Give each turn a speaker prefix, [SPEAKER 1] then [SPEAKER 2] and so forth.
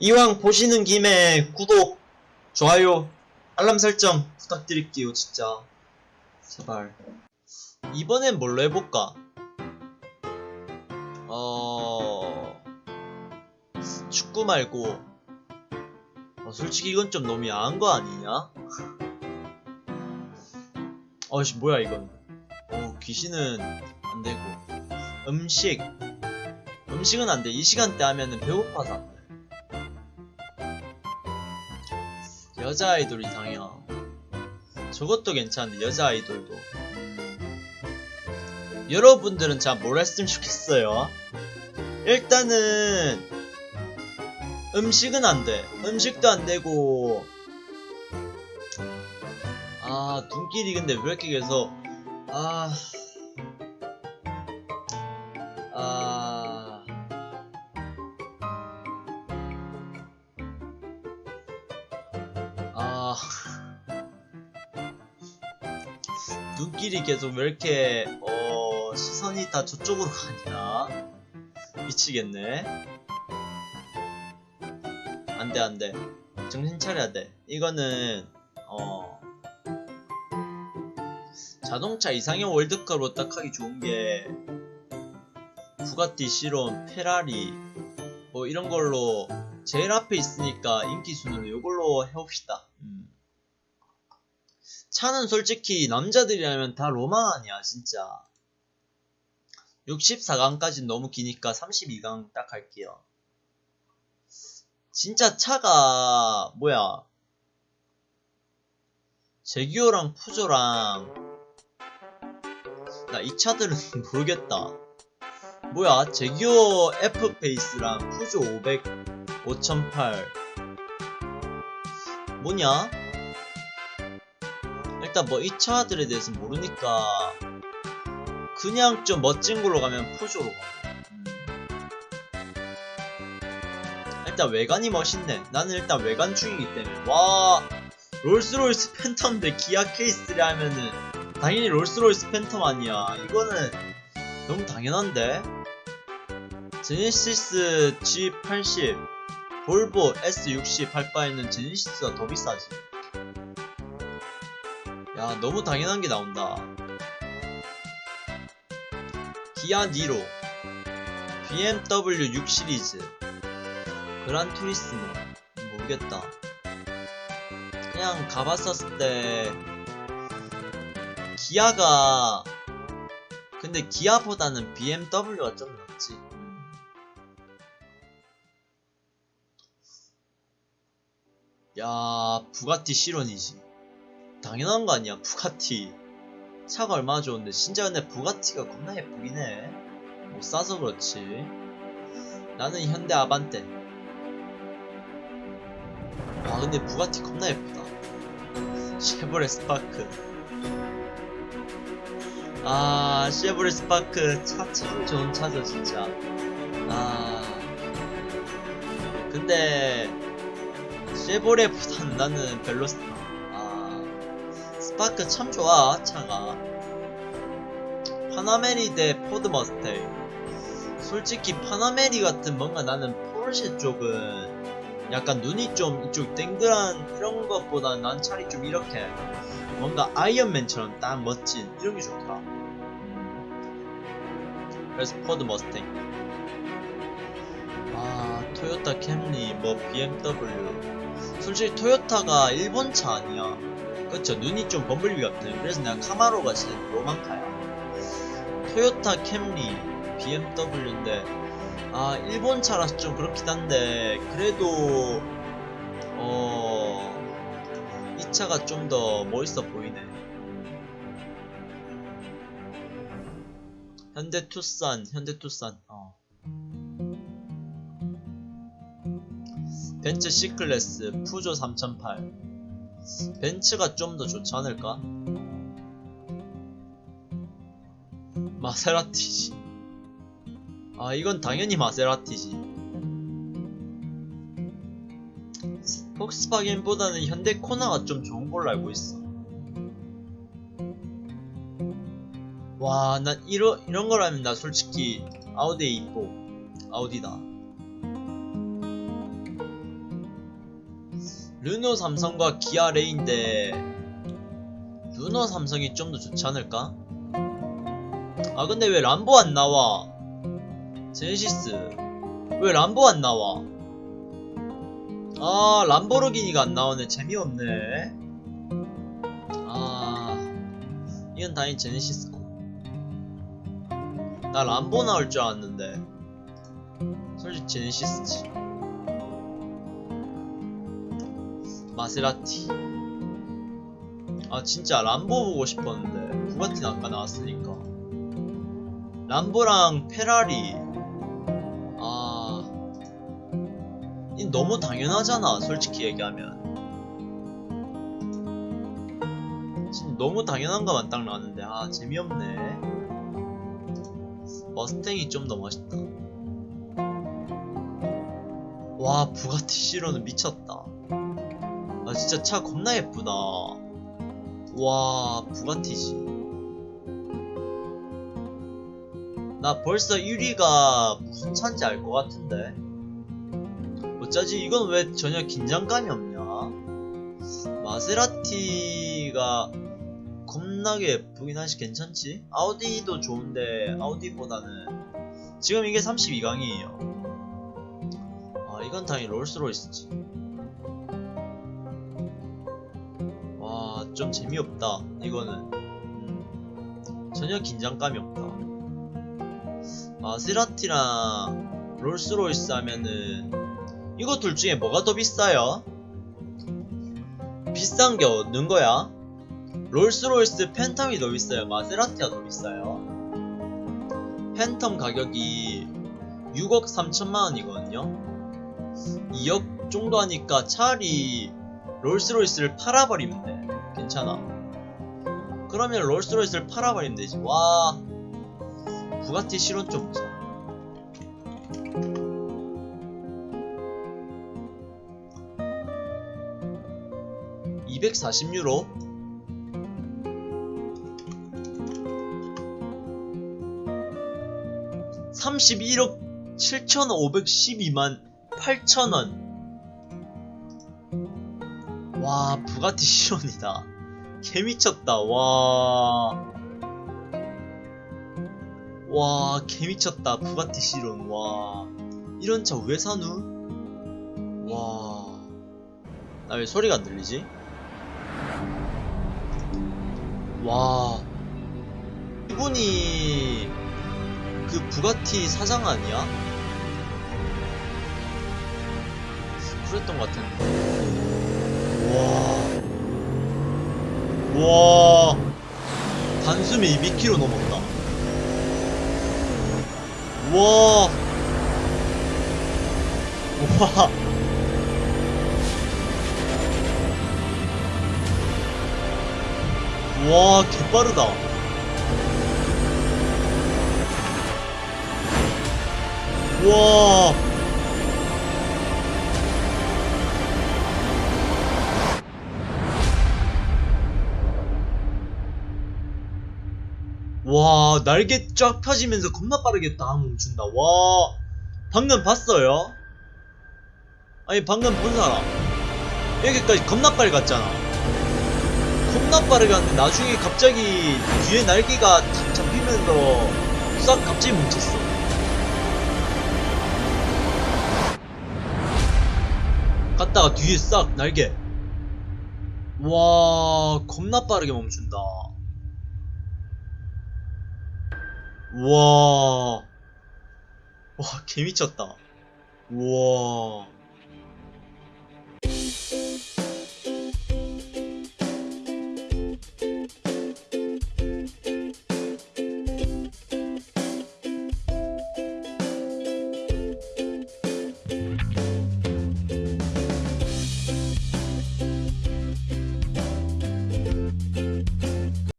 [SPEAKER 1] 이왕 보시는 김에 구독, 좋아요, 알람 설정 부탁드릴게요, 진짜. 제발. 이번엔 뭘로 해볼까? 어... 축구 말고 어, 솔직히 이건 좀 너무 야한 거 아니냐? 어씨 뭐야 이건 어 귀신은 안 되고 음식 음식은 안 돼. 이 시간대 하면은 배고파서 안 돼. 여자 아이돌 이상형. 저것도 괜찮은데, 여자 아이돌도. 음. 여러분들은 자, 뭘 했으면 좋겠어요? 일단은, 음식은 안 돼. 음식도 안 되고, 아, 눈길이 근데 왜 이렇게 계속, 아, 아, 눈길이 계속 왜 이렇게, 어, 시선이 다 저쪽으로 가냐? 미치겠네. 안 돼, 안 돼. 정신 차려야 돼. 이거는, 어, 자동차 이상형 월드컵으로 딱 하기 좋은 게, 부가티, 시론, 페라리, 뭐 이런 걸로 제일 앞에 있으니까 인기 순으로 이걸로 해봅시다. 음. 차는 솔직히 남자들이라면 다 로망 아니야, 진짜. 64강까지 너무 기니까 32강 딱 할게요. 진짜 차가 뭐야? 제규어랑 푸조랑 나 이 차들은 모르겠다. 뭐야 제규어 F페이스랑 푸조 500 5008 뭐냐? 일단 뭐이 차들에 대해서 모르니까 그냥 좀 멋진 걸로 가면 푸조로 가. 음. 일단 외관이 멋있네. 나는 일단 외관충이기 때문에 와 롤스로이스 팬텀인데 기아 K3를 하면은 당연히 롤스로이스 팬텀 아니야. 이거는 너무 당연한데. 제네시스 G80 볼보 S60 할 바에는 제네시스가 더 비싸지 야 너무 당연한 게 나온다. 기아 니로. BMW 6 시리즈. 그란 투리스모. 모르겠다. 그냥 가봤었을 때 기아가 근데 기아보다는 BMW가 좀 낫지. 야 부가티 실온이지 당연한 거 아니야 부가티. 차가 얼마나 좋은데 진짜 근데 부가티가 겁나 예쁘긴 해 못 사서 그렇지. 나는 현대 아반떼. 와 근데 부가티 겁나 예쁘다. 쉐보레 스파크. 아 쉐보레 스파크. 차 참 좋은 차죠 진짜. 아. 근데 쉐보레보단 나는. 아, 스파크 참 좋아, 차가. 파나메라 대 포드 머스탱. 솔직히 파나메라 같은 뭔가 나는 포르쉐 쪽은 약간 눈이 좀 이쪽 땡글한 이런 것보다 난 차라리 좀 이렇게 뭔가 아이언맨처럼 딱 멋진 이런 게 좋더라. 음. 그래서 포드 머스탱. 아, 토요타 캠리, 뭐 BMW. 솔직히 토요타가 일본 차 아니야. 그쵸? 눈이 좀 범블비 같아. 그래서 내가 카마로가 진짜 로망카야. 토요타 캠리, BMW인데, 아, 일본 차라서 좀 그렇긴 한데, 그래도, 어, 이 차가 좀 더 멋있어 보이네. 현대 투싼, 현대 투싼, 어. 벤츠 C클래스 푸조 3008 벤츠가 좀 더 좋지 않을까? 마세라티지. 아 이건 당연히 마세라티지. 폭스바겐보다는 현대 코나가 좀 좋은 걸로 알고 있어. 와 난 이런 이런 거라면 나 솔직히 아우디 이뻐 아우디다 르노 삼성과 기아 레인데 르노 삼성이 좀 더 좋지 않을까? 아 근데 왜 람보 안 나와? 제네시스 왜 람보 안 나와? 아 람보르기니가 안 나오네 재미없네 아 이건 다행히 제네시스고 나 람보 나올 줄 알았는데 솔직히 제네시스지 마세라티. 아 진짜 람보 보고 싶었는데 부가티는 아까 나왔으니까. 람보랑 페라리. 아... 이 너무 당연하잖아 솔직히 얘기하면. 지금 너무 당연한 것만 딱 나왔는데 아 재미없네. 머스탱이 좀 더 멋있다. 와 부가티 시로는 미쳤다 아 진짜 차 겁나 예쁘다. 와 부가티지 나 벌써 1위가 무슨 차인지 알 것 같은데. 어쩌지? 이건 왜 전혀 긴장감이 없냐? 마세라티가 겁나게 예쁘긴 하지. 괜찮지? 아우디도 좋은데 아우디보다는 지금 이게 32강이에요. 아 이건 당연히 롤스로이스지 좀 재미없다 이거는 음, 전혀 긴장감이 없다 마세라티랑 롤스로이스 하면은 이거 둘 중에 뭐가 더 비싸요? 비싼 게 어느 거야? 롤스로이스 팬텀이 더 비싸요? 마세라티가 더 비싸요? 팬텀 가격이 6억 3천만 원이거든요? 2억 정도 하니까 차라리 롤스로이스를 팔아버리면 돼. 괜찮아. 그러면 롤스로이스를 팔아버리면 되지. 와. 부가티 실온 좀 보자. (240 유로) 31억 7,512만 8천원 와 부가티 시론이다 개미쳤다. 와... 와 개미쳤다. 부가티 시론 와. 이런 차 왜 사누? 와... 나 왜 소리가 안 들리지? 와... 이분이 그 부가티 사장 아니야? 그랬던 것 같은데. 와... 와... 단숨에 200km 넘었다. 와... 와... 와 개빠르다. 와 와, 날개 쫙 펴지면서 겁나 빠르게 딱 멈춘다. 와, 방금 봤어요? 아니, 방금 본 사람. 여기까지 겁나 빨리 갔잖아. 겁나 빠르게 갔는데 나중에 갑자기 뒤에 날개가 탁 잡히면서 싹 갑자기 멈췄어. 갔다가 뒤에 싹 날개. 와, 겁나 빠르게 멈춘다. 와. 와, 개미쳤다. 우와.